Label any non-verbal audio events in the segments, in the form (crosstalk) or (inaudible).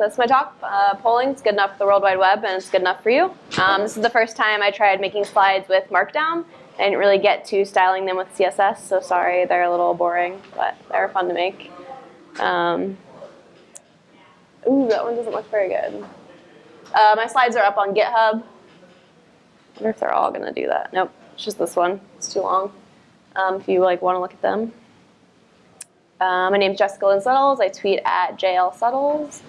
So that's my talk. Uh, polling's good enough for the World Wide Web, and it's good enough for you. Um, this is the first time I tried making slides with Markdown. I didn't really get to styling them with CSS, so sorry, they're a little boring, but they're fun to make. Um, ooh, that one doesn't look very good. Uh, my slides are up on GitHub. I wonder if they're all going to do that. Nope, it's just this one. It's too long. Um, if you like want to look at them. Uh, my name's Jessica Lynn Suttles. I tweet at JL Suttles.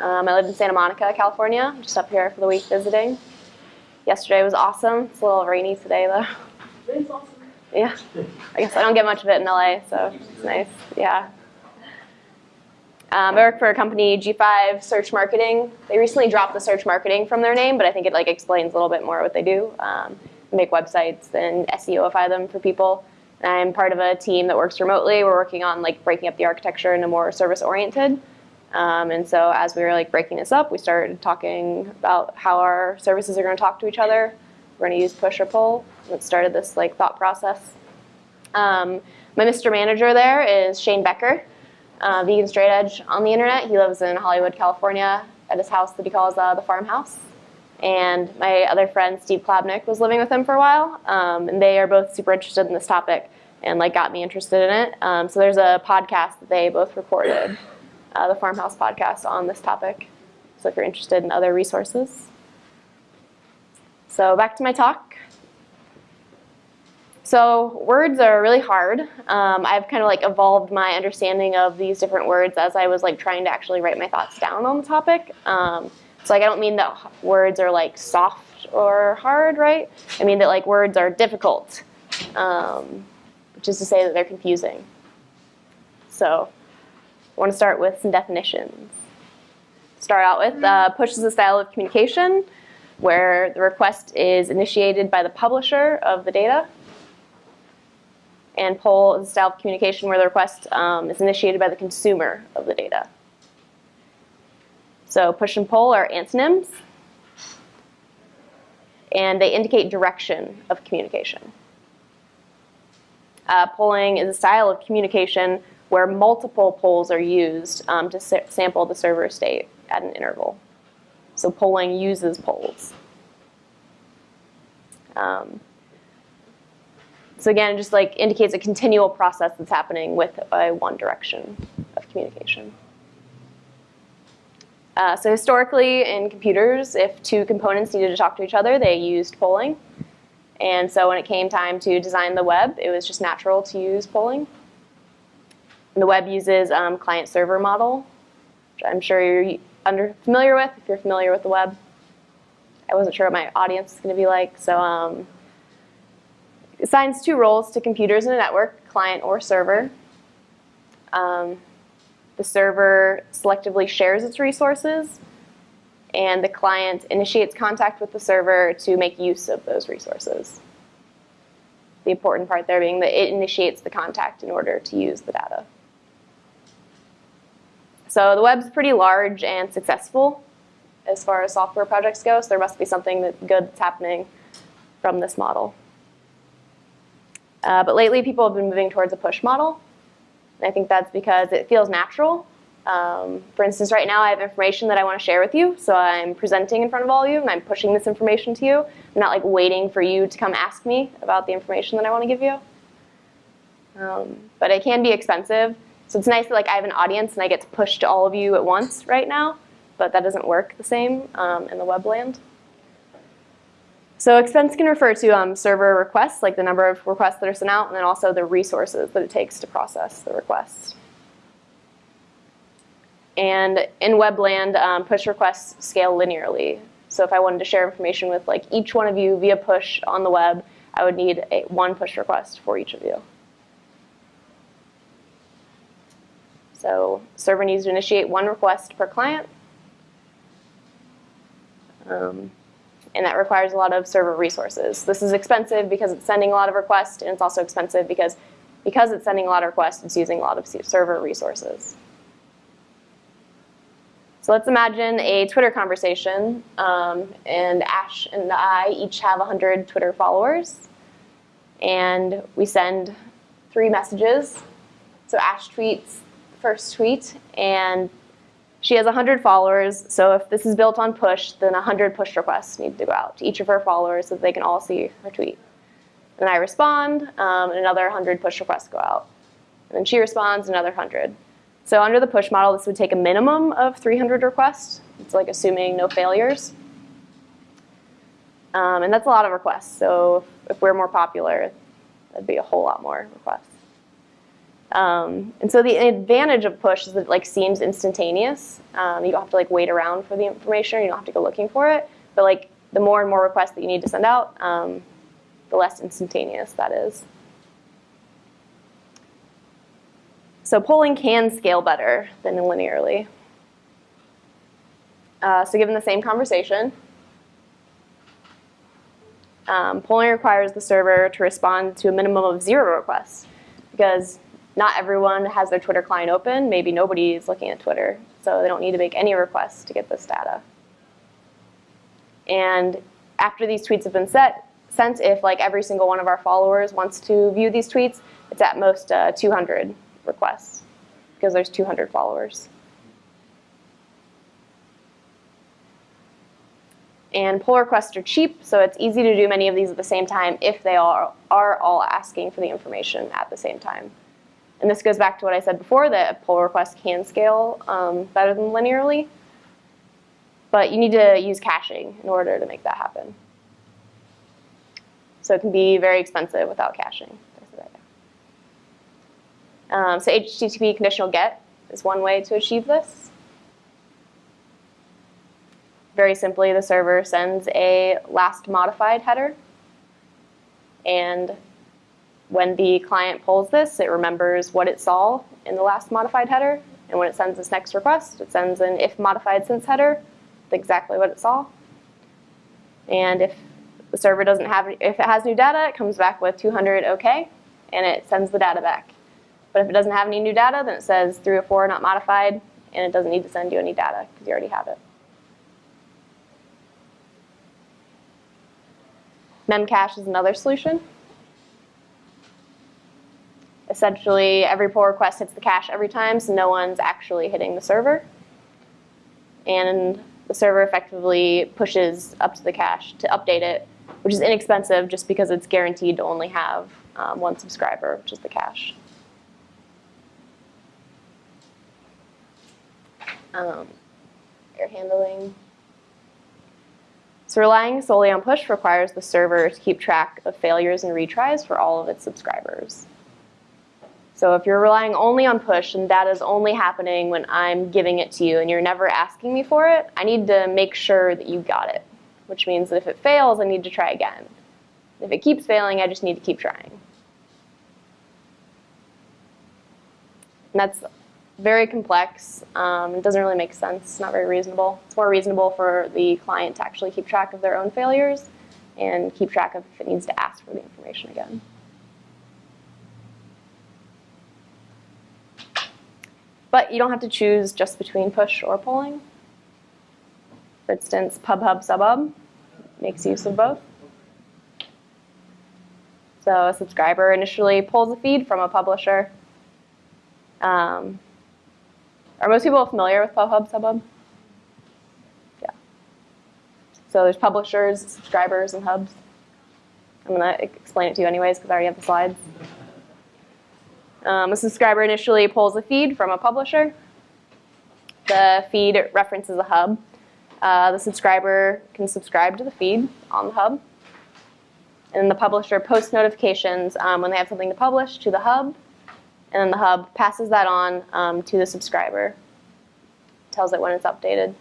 Um, I live in Santa Monica, California. I'm just up here for the week visiting. Yesterday was awesome. It's a little rainy today, though. It's awesome. Yeah, I guess I don't get much of it in LA, so it's nice. Yeah. Um, I work for a company, G5 Search Marketing. They recently dropped the search marketing from their name, but I think it like explains a little bit more what they do. Um, make websites and SEOify them for people. And I'm part of a team that works remotely. We're working on like breaking up the architecture into more service oriented. Um, and so as we were like breaking this up, we started talking about how our services are going to talk to each other. We're going to use push or pull. It started this like thought process. Um, my Mr. Manager there is Shane Becker, uh, vegan straight edge on the internet. He lives in Hollywood, California, at his house that he calls uh, the farmhouse. And my other friend Steve Klabnik was living with him for a while, um, and they are both super interested in this topic and like got me interested in it. Um, so there's a podcast that they both recorded uh, the Farmhouse podcast on this topic. So if you're interested in other resources. So back to my talk. So words are really hard. Um, I've kind of like evolved my understanding of these different words as I was like trying to actually write my thoughts down on the topic. Um, so like I don't mean that words are like soft or hard, right? I mean that like words are difficult, um, which is to say that they're confusing. So I want to start with some definitions. Start out with uh, push is a style of communication where the request is initiated by the publisher of the data. And pull is a style of communication where the request um, is initiated by the consumer of the data. So push and pull are antonyms. And they indicate direction of communication. Uh, polling is a style of communication where multiple polls are used um, to sa sample the server state at an interval. So polling uses polls. Um, so again, it just like indicates a continual process that's happening with a one direction of communication. Uh, so historically in computers, if two components needed to talk to each other, they used polling. And so when it came time to design the web, it was just natural to use polling. And the web uses um, client-server model, which I'm sure you're under, familiar with if you're familiar with the web. I wasn't sure what my audience is going to be like. So um, assigns two roles to computers in a network, client or server. Um, the server selectively shares its resources, and the client initiates contact with the server to make use of those resources. The important part there being that it initiates the contact in order to use the data. So the web's pretty large and successful as far as software projects go, so there must be something that good that's happening from this model. Uh, but lately, people have been moving towards a push model. And I think that's because it feels natural. Um, for instance, right now I have information that I want to share with you, so I'm presenting in front of all of you, and I'm pushing this information to you. I'm not like waiting for you to come ask me about the information that I want to give you. Um, but it can be expensive. So it's nice that like I have an audience and I get to push to all of you at once right now, but that doesn't work the same um, in the web land. So expense can refer to um, server requests, like the number of requests that are sent out, and then also the resources that it takes to process the requests. And in webland, um, push requests scale linearly. So if I wanted to share information with like each one of you via push on the web, I would need a, one push request for each of you. So server needs to initiate one request per client. Um, and that requires a lot of server resources. This is expensive because it's sending a lot of requests, and it's also expensive because, because it's sending a lot of requests, it's using a lot of server resources. So let's imagine a Twitter conversation, um, and Ash and I each have 100 Twitter followers, and we send three messages. So Ash tweets first tweet, and She has 100 followers, so if this is built on push, then 100 push requests need to go out to each of her followers so that they can all see her tweet. And I respond, um, and another 100 push requests go out. And then she responds, another 100. So under the push model, this would take a minimum of 300 requests. It's like assuming no failures. Um, and that's a lot of requests. So if we're more popular, that'd be a whole lot more requests. Um, and so the advantage of push is that it like seems instantaneous. Um, you don't have to like wait around for the information. You don't have to go looking for it. But like the more and more requests that you need to send out, um, the less instantaneous that is. So polling can scale better than linearly. Uh, so given the same conversation, um, polling requires the server to respond to a minimum of zero requests because not everyone has their Twitter client open. Maybe nobody is looking at Twitter, so they don't need to make any requests to get this data. And after these tweets have been set, sent, if like every single one of our followers wants to view these tweets, it's at most uh, 200 requests because there's 200 followers. And pull requests are cheap, so it's easy to do many of these at the same time if they are, are all asking for the information at the same time. And this goes back to what I said before, that a pull requests can scale um, better than linearly. But you need to use caching in order to make that happen. So it can be very expensive without caching. Um, so HTTP conditional get is one way to achieve this. Very simply, the server sends a last modified header. And when the client pulls this, it remembers what it saw in the last modified header. And when it sends this next request, it sends an if modified since header with exactly what it saw. And if the server doesn't have, if it has new data, it comes back with 200 OK, and it sends the data back. But if it doesn't have any new data, then it says 304 not modified, and it doesn't need to send you any data because you already have it. Memcache is another solution. Essentially, every pull request hits the cache every time, so no one's actually hitting the server. And the server effectively pushes up to the cache to update it, which is inexpensive just because it's guaranteed to only have um, one subscriber, which is the cache. um, error handling. So relying solely on push requires the server to keep track of failures and retries for all of its subscribers. So if you're relying only on push and that is only happening when I'm giving it to you and you're never asking me for it, I need to make sure that you got it, which means that if it fails, I need to try again. If it keeps failing, I just need to keep trying. And that's very complex. Um, it doesn't really make sense. It's not very reasonable. It's more reasonable for the client to actually keep track of their own failures and keep track of if it needs to ask for the information again. But you don't have to choose just between push or polling. For instance, PubHub SubHub makes use of both. So a subscriber initially pulls a feed from a publisher. Um, are most people familiar with PubHub, SubHub? Yeah. So there's publishers, subscribers, and hubs. I'm going to explain it to you anyways because I already have the slides. Um, a subscriber initially pulls a feed from a publisher. The feed references a hub. Uh, the subscriber can subscribe to the feed on the hub. And the publisher posts notifications um, when they have something to publish to the hub and then the hub passes that on um, to the subscriber, tells it when it's updated.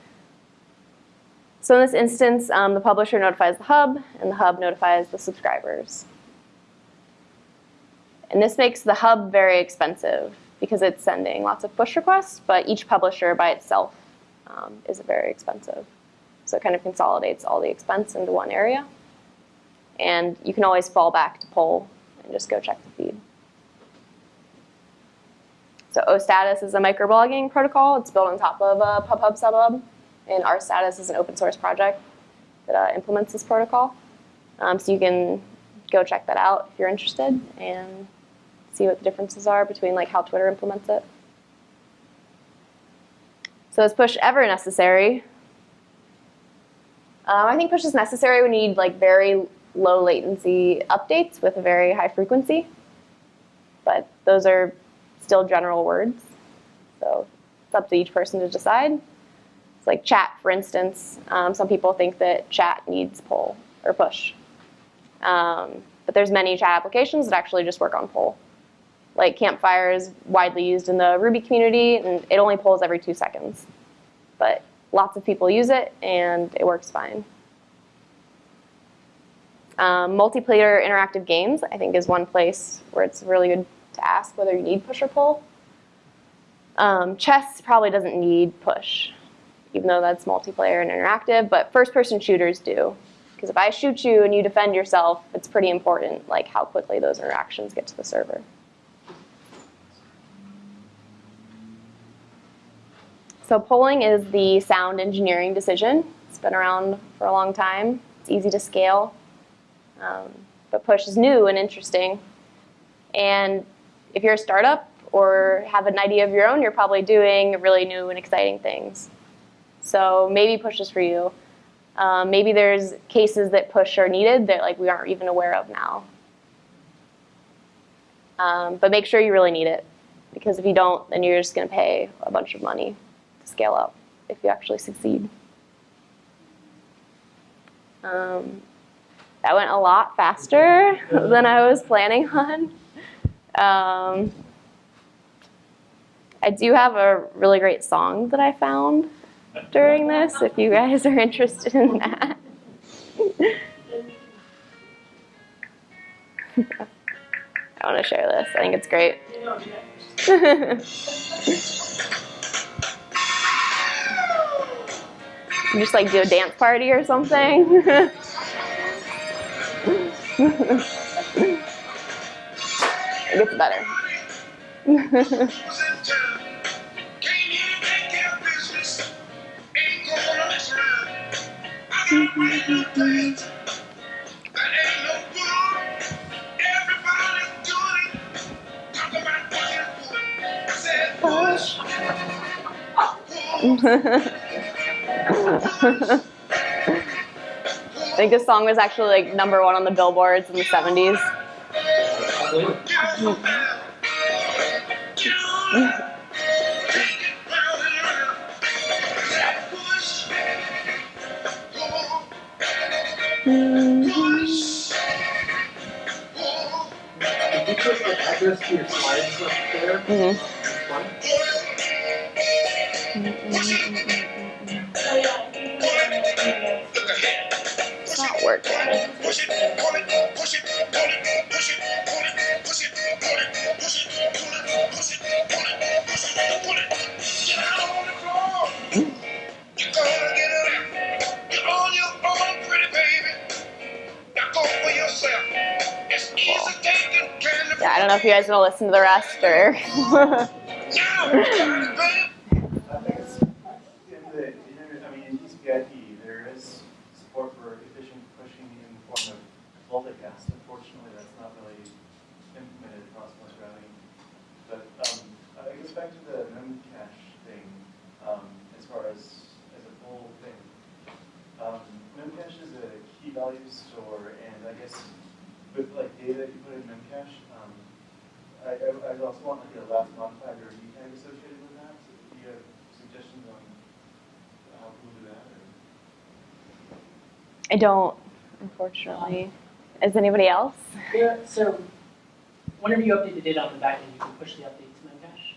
So in this instance, um, the publisher notifies the hub, and the hub notifies the subscribers. And this makes the hub very expensive because it's sending lots of push requests, but each publisher by itself um, is very expensive. So it kind of consolidates all the expense into one area. And you can always fall back to poll and just go check the feed. So OStatus is a microblogging protocol. It's built on top of uh, PubHub SubHub. And RStatus is an open source project that uh, implements this protocol. Um, so you can go check that out if you're interested and see what the differences are between like how Twitter implements it. So is push ever necessary? Um, I think push is necessary when you need like very low latency updates with a very high frequency. But those are still general words. So it's up to each person to decide. It's like chat, for instance. Um, some people think that chat needs pull or push. Um, but there's many chat applications that actually just work on pull. Like Campfire is widely used in the Ruby community, and it only pulls every two seconds. But lots of people use it, and it works fine. Um, multiplayer interactive games, I think, is one place where it's really good to ask whether you need push or pull. Um, chess probably doesn't need push, even though that's multiplayer and interactive, but first-person shooters do. Because if I shoot you and you defend yourself, it's pretty important, like how quickly those interactions get to the server. So polling is the sound engineering decision. It's been around for a long time. It's easy to scale. Um, but push is new and interesting. And if you're a startup or have an idea of your own, you're probably doing really new and exciting things. So maybe push is for you. Um, maybe there's cases that push are needed that like we aren't even aware of now. Um, but make sure you really need it. Because if you don't, then you're just going to pay a bunch of money scale up if you actually succeed. Um, that went a lot faster (laughs) than I was planning (laughs) on. Um, I do have a really great song that I found during this, if you guys are (laughs) interested in that. I want to share this. I think it's great. Just like do a dance party or something. (laughs) it gets better. (laughs) (laughs) I think this song was actually like number one on the billboards in the 70s. If you working. Push it, pull it, push it, pull it, push it, pull it, push it, pull it, push it, pull it, push it, pull it, push it, pull it. Get out on the floor. You're gonna get it. You're on your own, pretty baby. Now go for yourself. It's easy taking candy. Yeah, I don't know if you guys want to listen to the rest or. (laughs) (laughs) Now, baby. I think it's, in the, in, I mean, in TCP/IP, there is support for efficient pushing in the form of multicast. Unfortunately, that's not really implemented across most routing. But, um, I guess back to the memcache thing, um, as far as, as a whole thing. Um, memcache is a key value store, and I guess with like data you put in memcache, um, I, I, I'd also want like a last modified or tag associated with that. So do you have suggestions on how to do that? Or? I don't, unfortunately. Is anybody else? Yeah, so whenever you update the data on the back end, you can push the update to Memcache,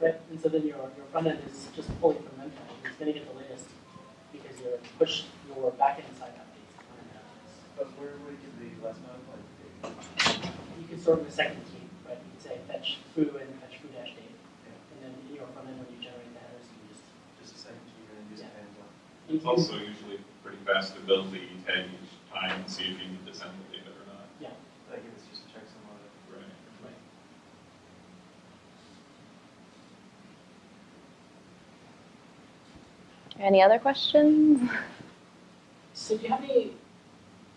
right? And so then your, your front end is just pulling from Memcache, and it's gonna get the latest because you push your back end side updates to front end updates. But where would you give the last modified data? You can sort of the second key, right? You can say fetch foo and fetch foo dash date. Yeah. And then in your front end, when you generate the headers, you can just, Just a second key and then just Yeah. hands on. It's also usually pretty fast to build the tag each time and see if you need to send the data or not. yeah, Like if it's just a checksum on it. Right. right. Any other questions? So do you have any,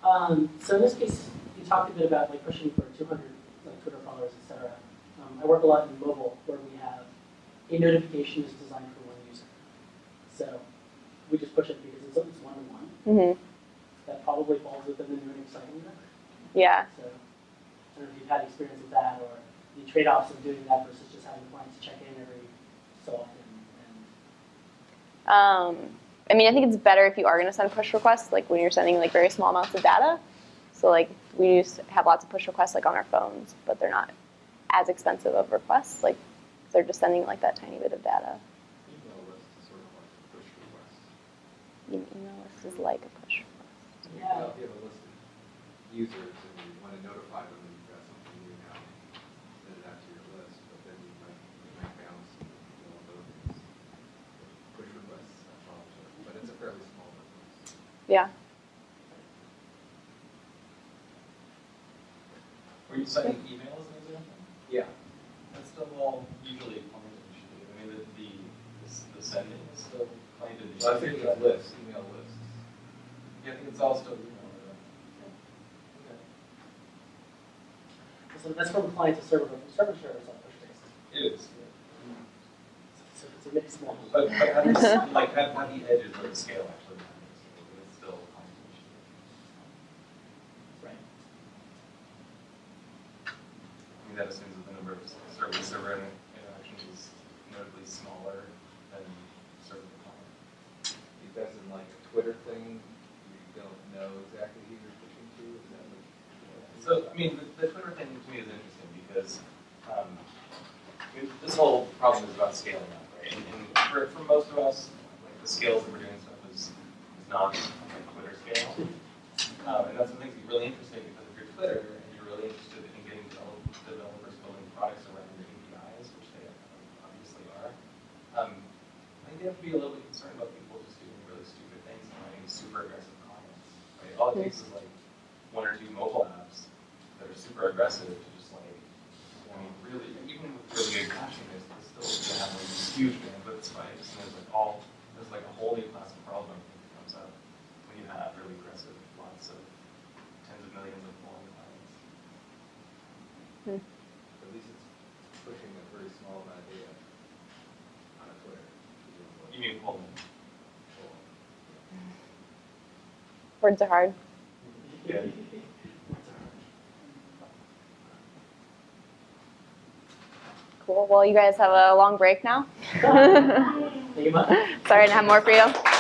um, so in this case, you talked a bit about like pushing for two hundred, like Twitter followers, et cetera. Um, I work a lot in mobile where we have a notification is designed for one user. So we just push it because it's, it's one to one. hmm That probably falls within the new and exciting network. Yeah. So I don't know if you've had experience with that or the trade-offs of doing that versus just having clients check in every so often. And Um, I mean, I think it's better if you are going to send push requests, like when you're sending like very small amounts of data. So like we use have lots of push requests like on our phones, but they're not as expensive of requests. Like they're just sending like that tiny bit of data. Email list is sort of like a push request. Email list is like a push request. Yeah. If you have a list of users and you want to notify them that you've got something new now, send it out to your list, but then you might, you might bounce and do all those things. Push requests, that's all, but it's a fairly small business. Yeah. Were you citing email as an example? Yeah. That's still all usually client initiative. I mean, the, the, the- the sending is still client initiative. Well, I think it's lists, email lists. Yeah, I think it's all still email. right? Okay. so that's from client to server, but from server to server, it's all push-based. It is. So it's a mixed model. But, but how do you, like, how, how do you edges where the scale actually matters? But it's still client initiative. Right. I mean, that assumes that the number of server-server interactions is notably smaller than server client. If that's in like a Twitter thing, you don't know exactly who you're pushing to, is that what? So, I mean, the, the Twitter thing to me is interesting because um, this whole problem is about scaling up, right? And, and for, for most of us, like the scales that we're doing stuff is, is not like Twitter scale. Um, and that's something that's really interesting because if you're Twitter and you're really interested in getting develop, developers building products around your APIs, which they obviously are, um, I think you have to be a little bit concerned about people just doing really stupid things and having super aggressive comments. Right? All it takes is like one or two mobile apps that are aggressive to just like, I mean, really, even with really good caching, there's there's still gonna have like these huge bandwidth spikes, and there's like all, there's like a whole new class of problem that comes up when you have really aggressive, lots of tens of millions of following clients. Hmm. At least it's pushing a very small amount of data on a Twitter. You mean Pullman? Words are hard. Yeah. Well, you guys have a long break now. Think about it. Sorry to have more for you.